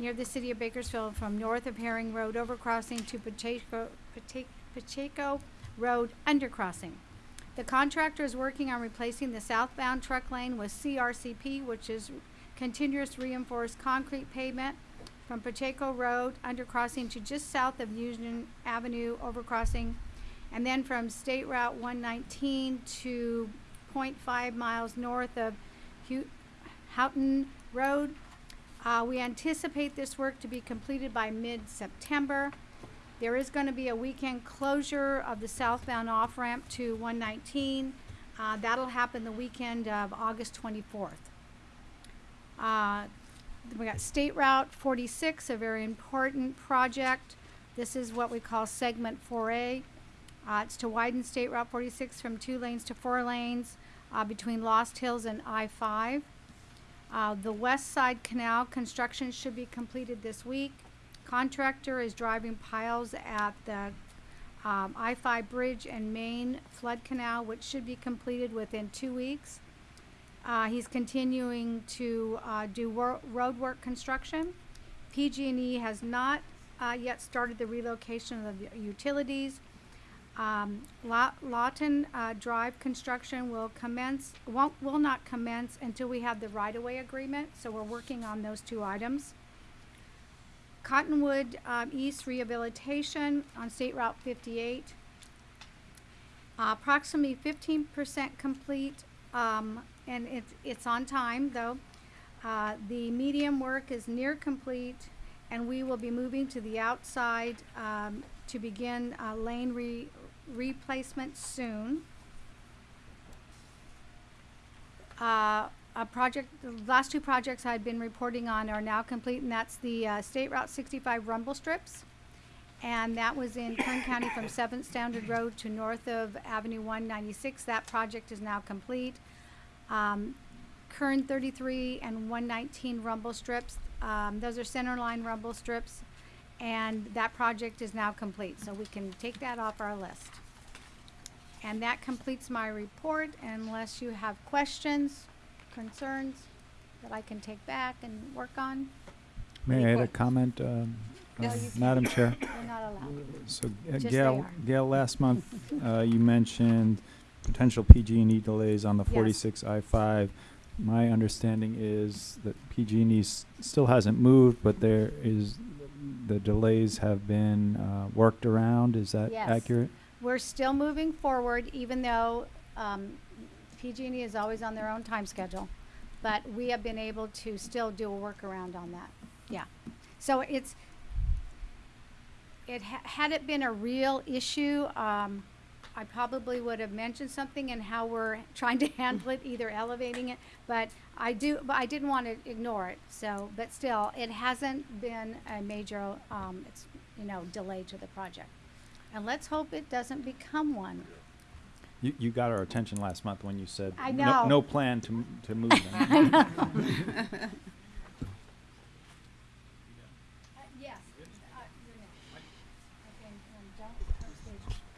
near the city of Bakersfield from north of Herring Road overcrossing to Pacheco, Pache- Pacheco Road undercrossing. The contractor is working on replacing the southbound truck lane with CRCP, which is continuous reinforced concrete pavement from Pacheco Road undercrossing to just south of Union Avenue overcrossing, and then from State Route 119 to 0.5 miles north of Houghton Road. Uh, we anticipate this work to be completed by mid-September. There is going to be a weekend closure of the southbound off-ramp to 119. Uh, that'll happen the weekend of August 24th. Uh, we got State Route 46, a very important project. This is what we call segment 4A. Uh, it's to widen State Route 46 from two lanes to four lanes uh, between Lost Hills and I-5. Uh, the West Side Canal construction should be completed this week. Contractor is driving piles at the um, I-5 Bridge and Main Flood Canal, which should be completed within two weeks. Uh, he's continuing to uh, do wor- road work construction. PG&E has not uh, yet started the relocation of the utilities. Um, Law- Lawton uh, Drive construction will commence, won't, will not commence until we have the right-of-way agreement, so we're working on those two items. Cottonwood um, East Rehabilitation on State Route 58. Uh, approximately 15% complete, um, and it's, it's on time though. Uh, the medium work is near complete, and we will be moving to the outside um, to begin uh, lane re- replacement soon. Uh, a project, the last two projects I've been reporting on are now complete, and that's the uh, State Route 65 rumble strips And that was in Kern County from Seventh Standard Road to north of Avenue one ninety-six. That project is now complete. Um, Kern thirty-three and one nineteen rumble strips, um, those are center line rumble strips. And that project is now complete, so we can take that off our list. And that completes my report unless you have questions, concerns that I can take back and work on. May I add a comment, um, No, uh. Madam Chair? You're not allowed. So uh, Gail. Gail, last month, uh, you mentioned potential PG&E delays on the Yes. 46 I-5. My understanding is that PG&E s- still hasn't moved, but there is, the delays have been uh, worked around. Is that Yes. accurate? We're still moving forward, even though um, PG&E is always on their own time schedule. But we have been able to still do a workaround on that. Yeah. So it's, it, ha- had it been a real issue, um, I probably would have mentioned something and how we're trying to handle it, either elevating it. But I do, but I didn't want to ignore it. So, but still, it hasn't been a major, um, it's, you know, delay to the project. And let's hope it doesn't become one. You, you got our attention last month when you said I no, know. no plan to, m- to move them. I know. Yes.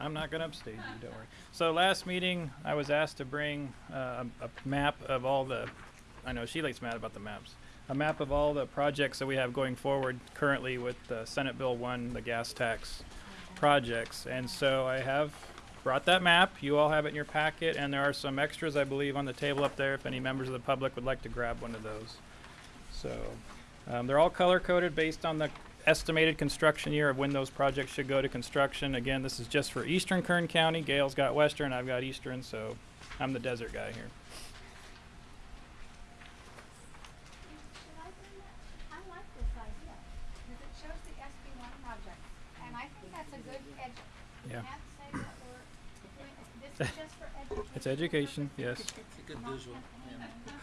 I'm not going to upstage you, don't worry. So last meeting, I was asked to bring uh, a, map of all the, I know Sheila's mad about the maps, a map of all the projects that we have going forward currently with the Senate Bill 1, the gas tax projects. And so I have brought that map. You all have it in your packet, and there are some extras, I believe, on the table up there if any members of the public would like to grab one of those. So um, they're all color coded based on the estimated construction year of when those projects should go to construction. Again, this is just for eastern Kern County. Gail's got western, I've got eastern, so I'm the desert guy here. I like this idea, because it shows the SB one project, and I think that's a good edge. Yeah. can't say that we're doing, this is just for education. It's education, yes.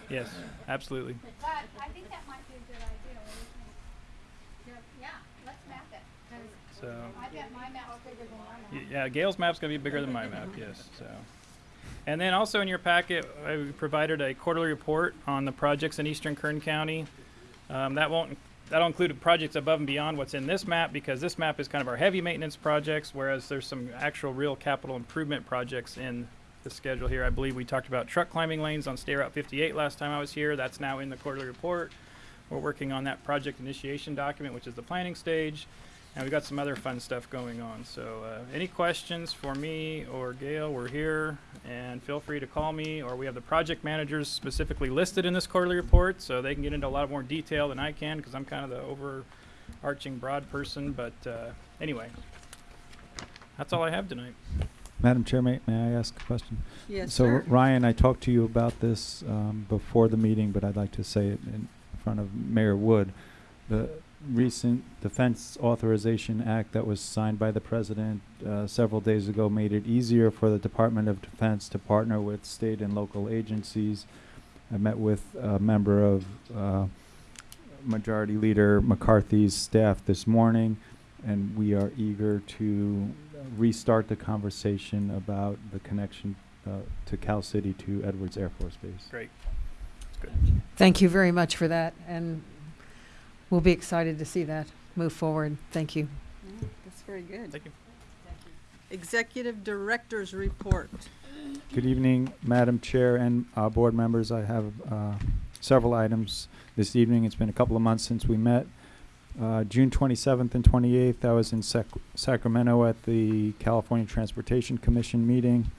Yes, absolutely. But I think that might be a good idea, what do you think? Yeah, Yeah, let's map it, 'cause So- I bet my map's bigger than your Y- map. Yeah, Gail's map's gonna be bigger than my map, yes, so. And then also in your packet, I provided a quarterly report on the projects in eastern Kern County. Um, that won't, that'll include projects above and beyond what's in this map, because this map is kind of our heavy maintenance projects, whereas there's some actual real capital improvement projects in the schedule here. I believe we talked about truck climbing lanes on State Route fifty-eight last time I was here, that's now in the quarterly report. We're working on that project initiation document, which is the planning stage. And we've got some other fun stuff going on. So, uh, any questions for me or Gail? We're here, and feel free to call me. Or we have the project managers specifically listed in this quarterly report, so they can get into a lot more detail than I can because I'm kind of the overarching broad person. But uh, anyway, that's all I have tonight. Madam Chair, may, may I ask a question? Yes, So sir. Ryan, I talked to you about this um, before the meeting, but I'd like to say it in front of Mayor Wood. The recent Defense Authorization Act that was signed by the President uh, several days ago made it easier for the Department of Defense to partner with state and local agencies. I met with a member of uh, Majority Leader McCarthy's staff this morning, and we are eager to restart the conversation about the connection uh, to Cal City to Edwards Air Force Base. Great. That's good. Thank you very much for that, and we'll be excited to see that move forward. Thank you. Mm, That's very good. Thank you. Executive Director's Report. Good evening, Madam Chair and uh, board members. I have uh, several items this evening. It's been a couple of months since we met. Uh, June 27th and 28th, I was in Sac- Sacramento at the California Transportation Commission meeting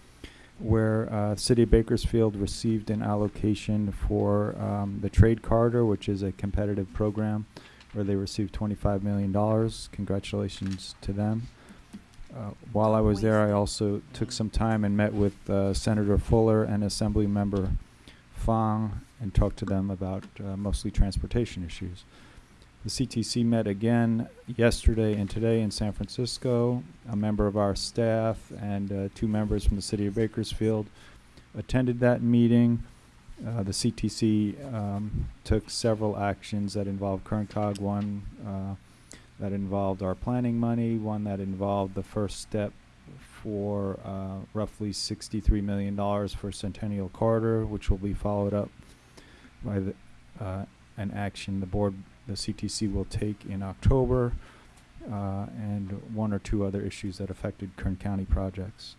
where uh, City of Bakersfield received an allocation for um, the Trade Corridor, which is a competitive program where they received $25 million. Congratulations to them. Uh, while I was there, I also took some time and met with uh, Senator Fuller and Assembly Member Fong and talked to them about uh, mostly transportation issues. The CTC met again yesterday and today in San Francisco. A member of our staff and uh, two members from the city of Bakersfield attended that meeting. Uh, the CTC um, took several actions that involved Kern Cog. One, uh, that involved our planning money, one that involved the first step for uh, roughly $63 million for Centennial Corridor, which will be followed up by the, uh, an action the board, the CTC will take in October, uh, and one or two other issues that affected Kern County projects.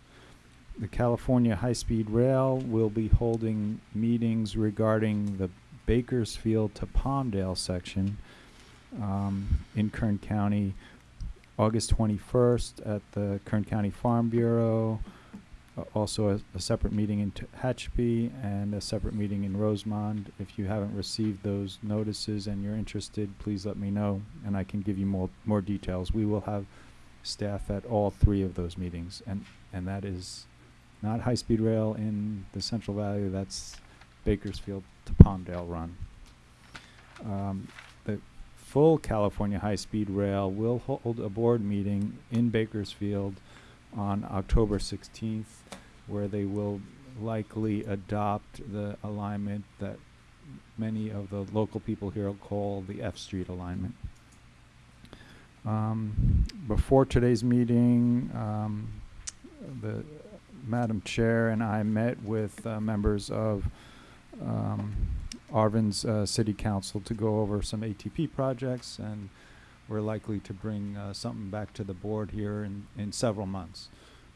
The California High Speed Rail will be holding meetings regarding the Bakersfield to Palmdale section um, in Kern County, August 21st at the Kern County Farm Bureau, also a, a separate meeting in Tehachapi and a separate meeting in Rosamond. If you haven't received those notices and you're interested, please let me know and I can give you more, more details. We will have staff at all three of those meetings and, and that is not high-speed rail in the Central Valley, that's Bakersfield to Palmdale run. Um, the full California high-speed rail will hold a board meeting in Bakersfield on October 16th, where they will likely adopt the alignment that many of the local people here call the F Street alignment. Um, before today's meeting, um, the Madam Chair and I met with uh, members of um, Arvin's uh, City Council to go over some ATP projects, and we're likely to bring uh, something back to the board here in, in several months,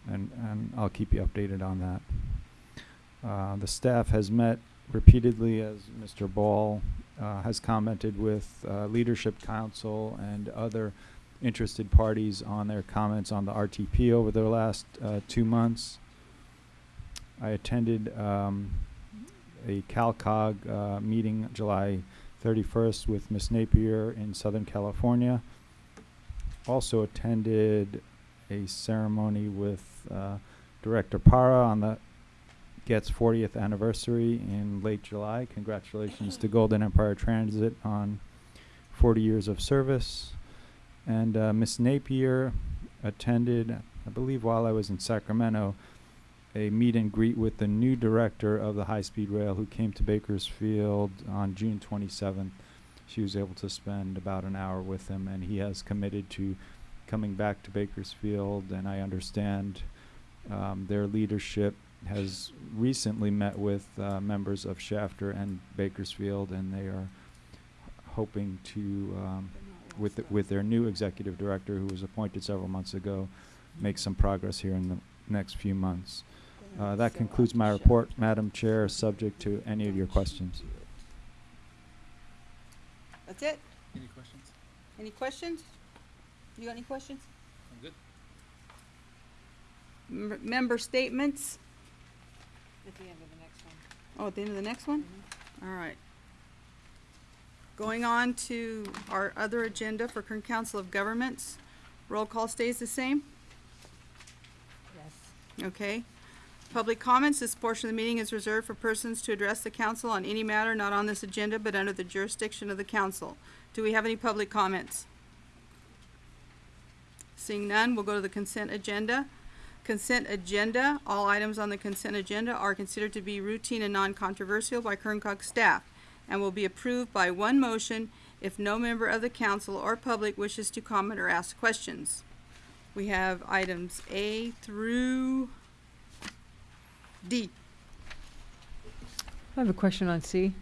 and and I'll keep you updated on that. Uh, the staff has met repeatedly, as Mr. Ball uh, has commented with uh, Leadership Counsel and other interested parties on their comments on the RTP over the last uh, two months. I attended um, a CalCog uh, meeting July 31st with Ms. Napier in Southern California. Also attended a ceremony with uh, Director Para on the Get's 40th anniversary in late July. Congratulations to Golden Empire Transit on 40 years of service. And uh, Ms. Napier attended, I believe while I was in Sacramento, a meet and greet with the new director of the high speed rail who came to Bakersfield on June 27th. She was able to spend about an hour with him, and he has committed to coming back to Bakersfield. And I understand um, their leadership has recently met with uh, members of Shafter and Bakersfield, and they are hoping to, um, with with their new executive director, who was appointed several months ago, make some progress here in the next few months. Uh, that concludes my report, Madam Chair, subject to any of your questions. That's it? Any questions? Any questions? You got any questions? I'm good. M- member statements? At the end of the next one. Oh, at the end of the next one? All right. Going on to our other agenda for Kern Council of Governments. Roll call stays the same? Yes. Okay. Public comments, this portion of the meeting is reserved for persons to address the council on any matter not on this agenda but under the jurisdiction of the council. Do we have any public comments? Seeing none, we'll go to the consent agenda. Consent agenda, all items on the consent agenda are considered to be routine and non-controversial by Kern Cog staff and will be approved by one motion if no member of the council or public wishes to comment or ask questions. We have items A through D. I have a question on C,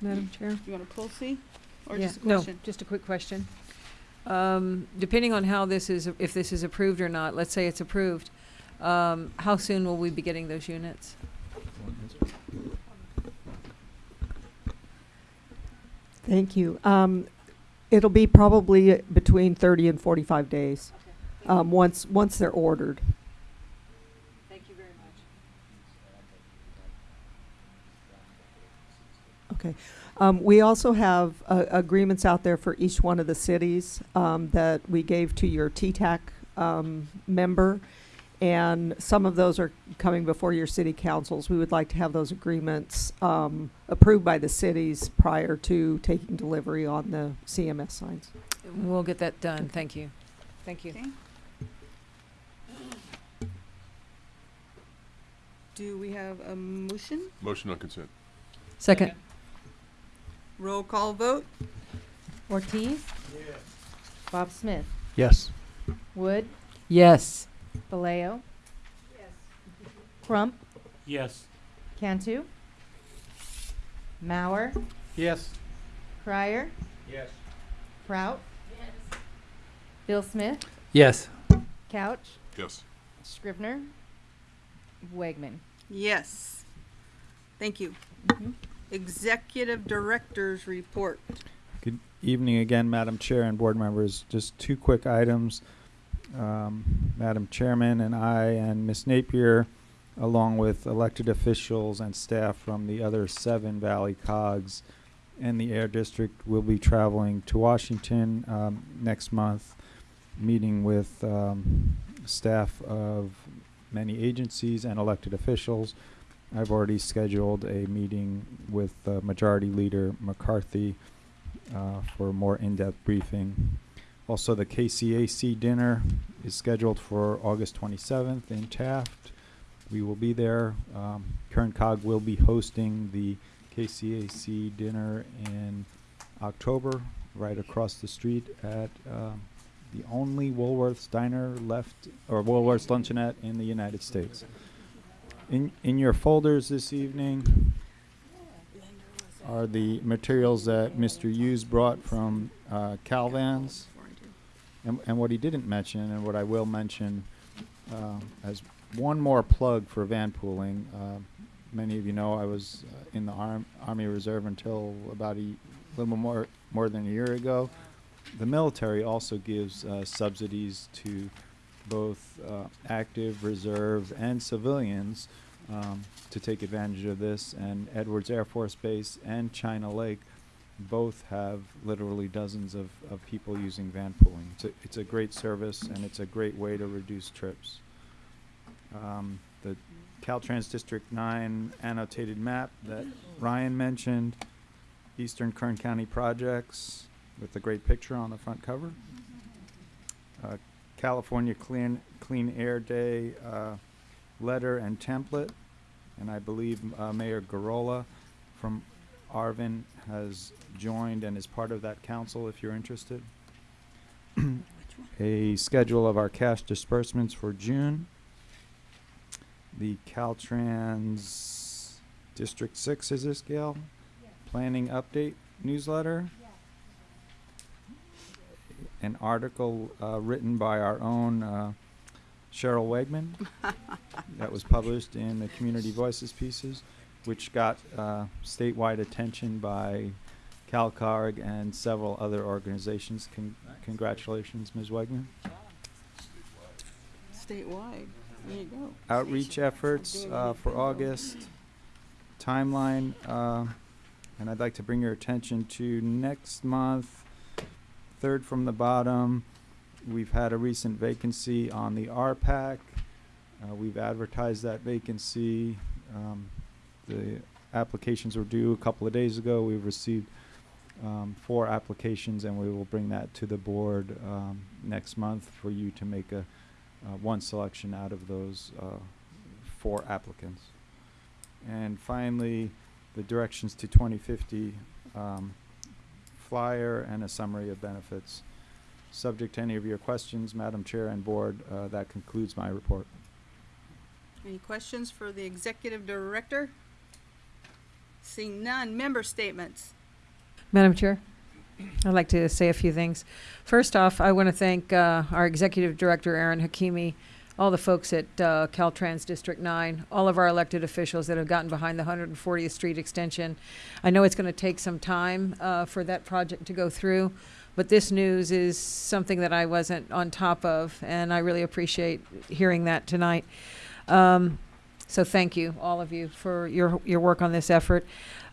Madam Chair. You want to pull C? Or Yeah, just a no, question? just a quick question. Um, depending on how this is, if this is approved or not, let's say it's approved, um, how soon will we be getting those units? Thank you. Um, it'll be probably between 30 and 45 days, um, once, once they're ordered. Thank you very much. Okay. Um, we also have uh, agreements out there for each one of the cities um, that we gave to your TTAC um, member, and some of those are coming before your city councils. We would like to have those agreements um, approved by the cities prior to taking delivery on the CMS signs. We'll get that done. Thank you. Thank you. Okay. Do we have a motion? Motion on consent. Second. Roll call vote? Ortiz? Yes. Bob Smith, Yes. Wood, Yes. Vallejo. Yes. Crump, Yes. Cantu, Mauer, Yes. Crier, Yes. Prout. Yes. Bill Smith, Yes. Couch, Yes. Scrivner, Wegman. Yes. Thank you. Mm-hmm. Executive Director's Report. Good evening again, Madam Chair and board members. Just two quick items. Um, Madam Chairman and I and Ms. Napier, along with elected officials and staff from the other seven Valley COGs and the Air District, will be traveling to Washington um, next month, meeting with um, staff of many agencies and elected officials. I've already scheduled a meeting with uh, Majority Leader McCarthy uh, for a more in-depth briefing. Also, the KCAC dinner is scheduled for August 27th in Taft. We will be there. Um, Kern Cog will be hosting the KCAC dinner in October, right across the street at um, the only Woolworths diner left, or Woolworths luncheonette in the United States. In, in your folders this evening are the materials that Mr. Hughes brought from uh, Calvans. And, and what he didn't mention, and what I will mention uh, as one more plug for van pooling, uh, many of you know I was uh, in the Arm, Army Reserve until about a little more, more than a year ago. The military also gives uh, subsidies to both uh, active, reserve, and civilians um, to take advantage of this. And Edwards Air Force Base and China Lake both have literally dozens of, of people using van pooling. It's a, it's a great service and it's a great way to reduce trips. Um, the Caltrans District 9 annotated map that Ryan mentioned, Eastern Kern County projects with the great picture on the front cover. California Clean, Clean Air Day uh, letter and template. And I believe uh, Mayor Gurrola from Arvin has joined and is part of that council if you're interested. A schedule of our cash disbursements for June. The Caltrans District Six, is this Gail? Planning update newsletter. An article uh, written by our own uh, Cheryl Wegman that was published in the Community Voices pieces, which got uh, statewide attention by CalCog and several other organizations. Con- congratulations, Ms. Wegman. Statewide. There you go. Outreach efforts uh, for August, timeline, uh, and I'd like to bring your attention to next month, third from the bottom. We've had a recent vacancy on the RPAC. Uh, we've advertised that vacancy. Um, the applications were due a couple of days ago. We've received um, four applications, and we will bring that to the board um, next month for you to make a uh, one selection out of those uh, four applicants. And finally, the directions to 2050 um, flyer and a summary of benefits. Subject to any of your questions, Madam Chair and Board, uh, that concludes my report. Any questions for the Executive Director? Seeing none. Member statements. Madam Chair, I'd like to say a few things. First off, I want to thank uh, our Executive Director, Aaron Hakimi, all the folks at uh, Caltrans District 9, all of our elected officials that have gotten behind the 140th Street extension. I know it's going to take some time uh, for that project to go through, but this news is something that I wasn't on top of, and I really appreciate hearing that tonight. Um, so thank you, all of you, for your your work on this effort.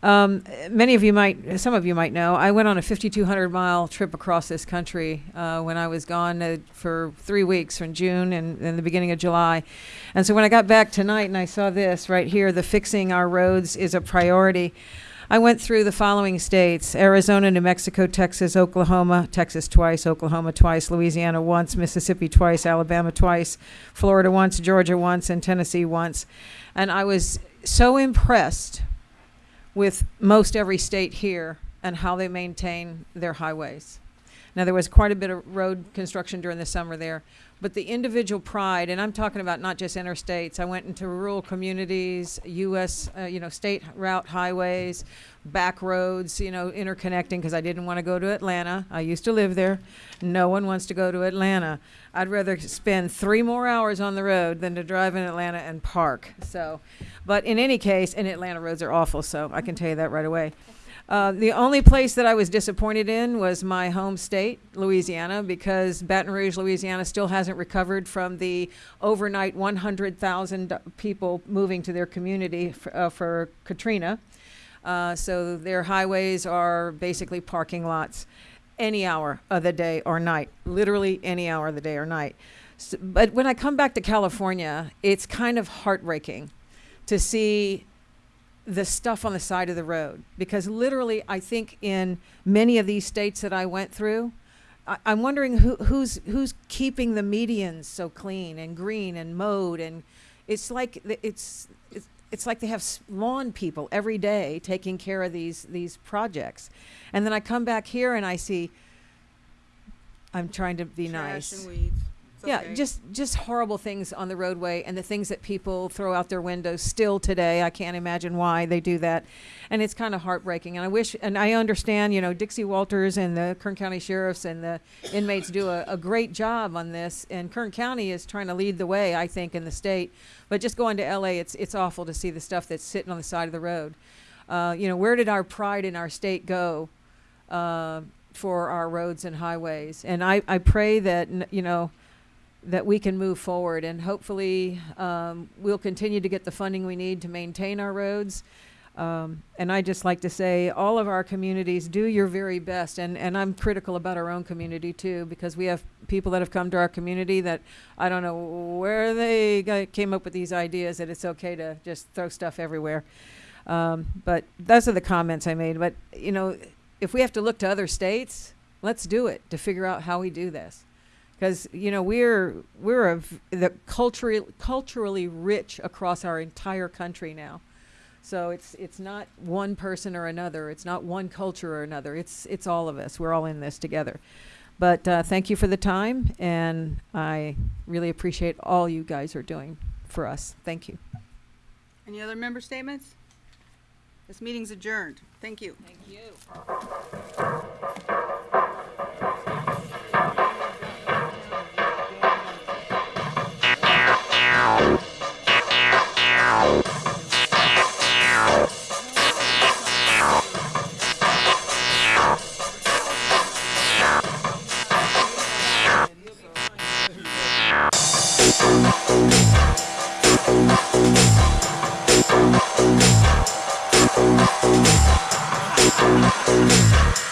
Um, many of you might, some of you might know, I went on a 5,200 mile trip across this country uh, when I was gone uh, for three weeks from June and, and the beginning of July. And so when I got back tonight and I saw this right here, the fixing our roads is a priority. I went through the following states Arizona, New Mexico, Texas, Oklahoma, Texas twice, Oklahoma twice, Louisiana once, Mississippi twice, Alabama twice, Florida once, Georgia once, and Tennessee once. And I was so impressed with most every state here and how they maintain their highways. Now, there was quite a bit of road construction during the summer there, but the individual pride, and I'm talking about not just interstates. I went into rural communities, U.S., uh, you know, state route highways, back roads, you know, interconnecting because I didn't want to go to Atlanta. I used to live there. No one wants to go to Atlanta. I'd rather spend three more hours on the road than to drive in Atlanta and park. So, but in any case, and Atlanta roads are awful, so I can tell you that right away. Uh, the only place that I was disappointed in was my home state, Louisiana, because Baton Rouge, Louisiana still hasn't recovered from the overnight 100,000 people moving to their community for, uh, for Katrina. Uh, so their highways are basically parking lots any hour of the day or night, literally any hour of the day or night. S but when I come back to California, it's kind of heartbreaking to see the stuff on the side of the road because literally I think in many of these states that I went through, I, I'm wondering who, who's who's keeping the medians so clean and green and mowed and it's like it's it's, it's like they have lawn people every day taking care of these these projects, and then I come back here and I see. I'm trying to be Trash nice. Yeah, okay. just just horrible things on the roadway and the things that people throw out their windows still today. I can't imagine why they do that. And it's kind of heartbreaking. And I wish and I understand, you know, Dixie Walters and the Kern County Sheriffs and the inmates do a, a great job on this and Kern County is trying to lead the way, I think, in the state. But just going to LA, it's it's awful to see the stuff that's sitting on the side of the road. Uh, you know, where did our pride in our state go? Uh, for our roads and highways, and I, I pray that you know that we can move forward and hopefully um, we'll continue to get the funding we need to maintain our roads. Um, and I just like to say, all of our communities, do your very best. And, and I'm critical about our own community too, because we have people that have come to our community that I don't know where they got, came up with these ideas that it's okay to just throw stuff everywhere. Um, but those are the comments I made. But, you know, if we have to look to other states, let's do it to figure out how we do this because you know we're we're a v- the culturally culturally rich across our entire country now so it's it's not one person or another it's not one culture or another it's it's all of us we're all in this together but uh, thank you for the time and i really appreciate all you guys are doing for us thank you Any other member statements? This meeting's adjourned. Thank you. Thank you. Thank